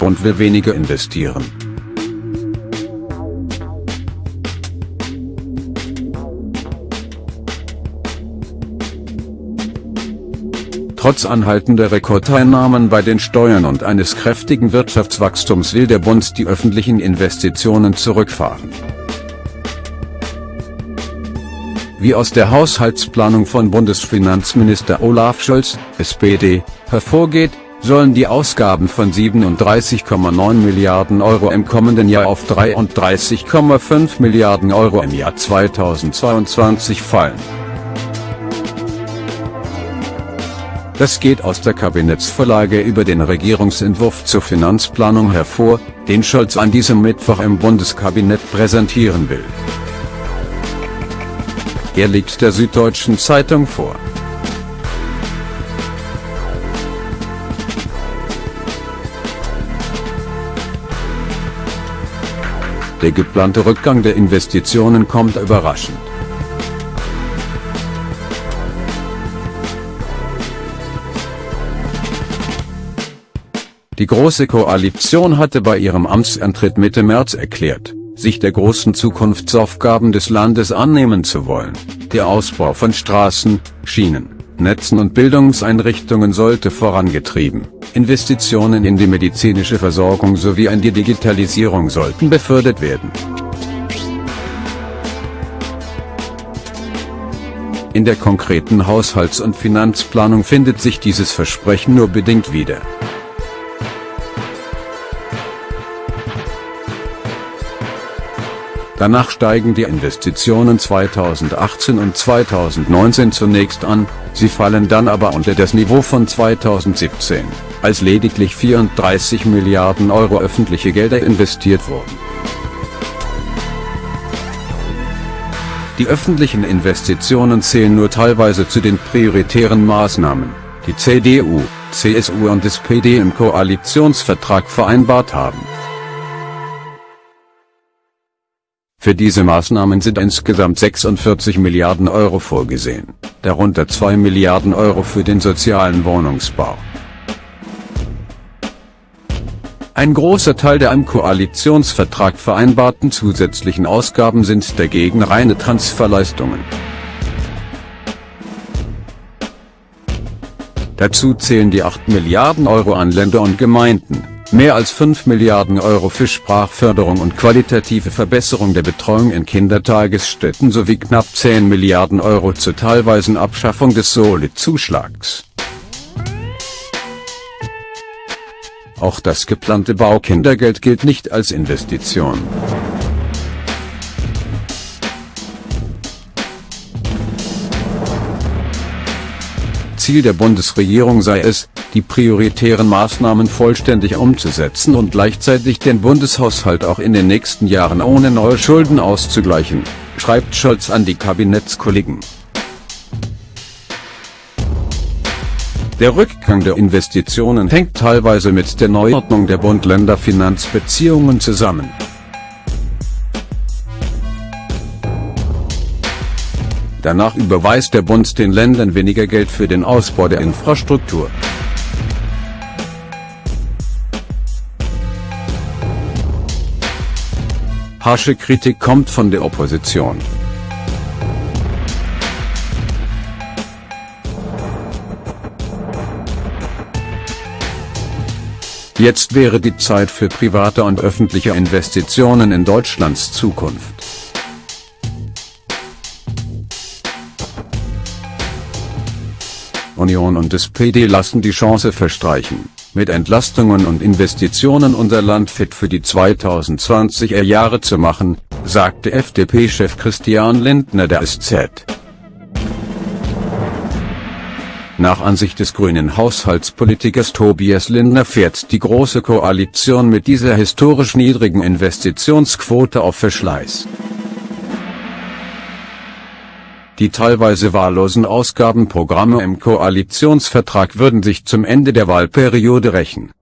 Bund will weniger investieren. Trotz anhaltender Rekordeinnahmen bei den Steuern und eines kräftigen Wirtschaftswachstums will der Bund die öffentlichen Investitionen zurückfahren. Wie aus der Haushaltsplanung von Bundesfinanzminister Olaf Scholz, SPD, hervorgeht, sollen die Ausgaben von 37,9 Milliarden Euro im kommenden Jahr auf 33,5 Milliarden Euro im Jahr 2022 fallen. Das geht aus der Kabinettsvorlage über den Regierungsentwurf zur Finanzplanung hervor, den Scholz an diesem Mittwoch im Bundeskabinett präsentieren will. Er liegt der Süddeutschen Zeitung vor. Der geplante Rückgang der Investitionen kommt überraschend. Die Große Koalition hatte bei ihrem Amtsantritt Mitte März erklärt, sich der großen Zukunftsaufgaben des Landes annehmen zu wollen. Der Ausbau von Straßen, Schienen, Netzen und Bildungseinrichtungen sollte vorangetrieben, Investitionen in die medizinische Versorgung sowie in die Digitalisierung sollten befördert werden. In der konkreten Haushalts- und Finanzplanung findet sich dieses Versprechen nur bedingt wieder. Danach steigen die Investitionen 2018 und 2019 zunächst an, sie fallen dann aber unter das Niveau von 2017, als lediglich 34 Milliarden Euro öffentliche Gelder investiert wurden. Die öffentlichen Investitionen zählen nur teilweise zu den prioritären Maßnahmen, die CDU, CSU und SPD im Koalitionsvertrag vereinbart haben. Für diese Maßnahmen sind insgesamt 46 Milliarden Euro vorgesehen, darunter 2 Milliarden Euro für den sozialen Wohnungsbau. Ein großer Teil der im Koalitionsvertrag vereinbarten zusätzlichen Ausgaben sind dagegen reine Transferleistungen. Dazu zählen die 8 Milliarden Euro an Länder und Gemeinden, Mehr als 5 Milliarden Euro für Sprachförderung und qualitative Verbesserung der Betreuung in Kindertagesstätten sowie knapp 10 Milliarden Euro zur teilweisen Abschaffung des Solid-Zuschlags. Auch das geplante Baukindergeld gilt nicht als Investition. Ziel der Bundesregierung sei es, die prioritären Maßnahmen vollständig umzusetzen und gleichzeitig den Bundeshaushalt auch in den nächsten Jahren ohne neue Schulden auszugleichen, schreibt Scholz an die Kabinettskollegen. Der Rückgang der Investitionen hängt teilweise mit der Neuordnung der Bund-Länder-Finanzbeziehungen zusammen. Danach überweist der Bund den Ländern weniger Geld für den Ausbau der Infrastruktur. Harsche Kritik kommt von der Opposition. Jetzt wäre die Zeit für private und öffentliche Investitionen in Deutschlands Zukunft. Union und SPD lassen die Chance verstreichen, mit Entlastungen und Investitionen unser Land fit für die 2020er Jahre zu machen, sagte FDP-Chef Christian Lindner der SZ. Nach Ansicht des grünen Haushaltspolitikers Tobias Lindner fährt die Große Koalition mit dieser historisch niedrigen Investitionsquote auf Verschleiß. Die teilweise wahllosen Ausgabenprogramme im Koalitionsvertrag würden sich zum Ende der Wahlperiode rächen